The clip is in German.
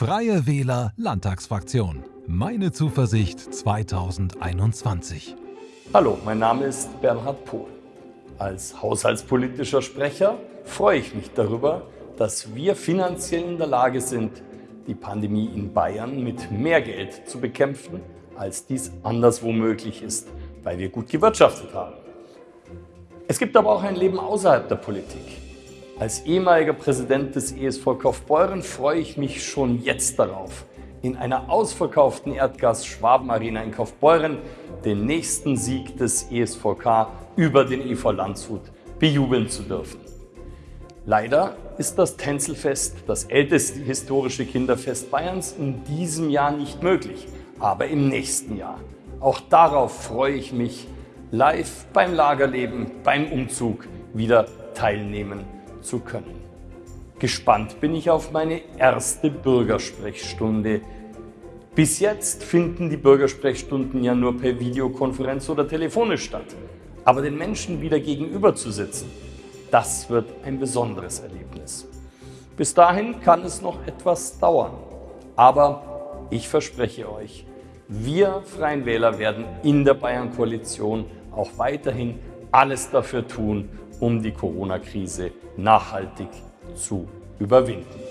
Freie Wähler Landtagsfraktion. Meine Zuversicht 2021. Hallo, mein Name ist Bernhard Pohl. Als haushaltspolitischer Sprecher freue ich mich darüber, dass wir finanziell in der Lage sind, die Pandemie in Bayern mit mehr Geld zu bekämpfen, als dies anderswo möglich ist, weil wir gut gewirtschaftet haben. Es gibt aber auch ein Leben außerhalb der Politik. Als ehemaliger Präsident des ESV Kaufbeuren freue ich mich schon jetzt darauf, in einer ausverkauften Erdgas-Schwaben-Arena in Kaufbeuren den nächsten Sieg des ESVK über den EV Landshut bejubeln zu dürfen. Leider ist das Tänzelfest, das älteste historische Kinderfest Bayerns, in diesem Jahr nicht möglich, aber im nächsten Jahr. Auch darauf freue ich mich, live beim Lagerleben, beim Umzug wieder teilnehmen zu können. Gespannt bin ich auf meine erste Bürgersprechstunde. Bis jetzt finden die Bürgersprechstunden ja nur per Videokonferenz oder telefonisch statt. Aber den Menschen wieder gegenüber zu sitzen, das wird ein besonderes Erlebnis. Bis dahin kann es noch etwas dauern. Aber ich verspreche euch, wir Freien Wähler werden in der Bayern-Koalition auch weiterhin alles dafür tun, um die Corona-Krise nachhaltig zu überwinden.